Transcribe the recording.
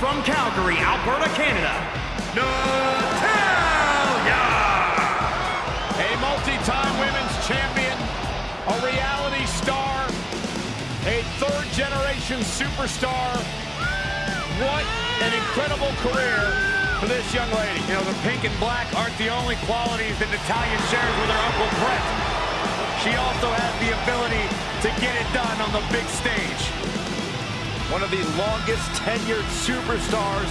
Alberta, Canada, Natalya! A multi-time women's champion, a reality star, a third-generation superstar. What an incredible career for this young lady. You know, the pink and black aren't the only qualities that Natalya shares with her Uncle Brett. She also has the ability to get it done on the big stage. One of the longest tenured superstars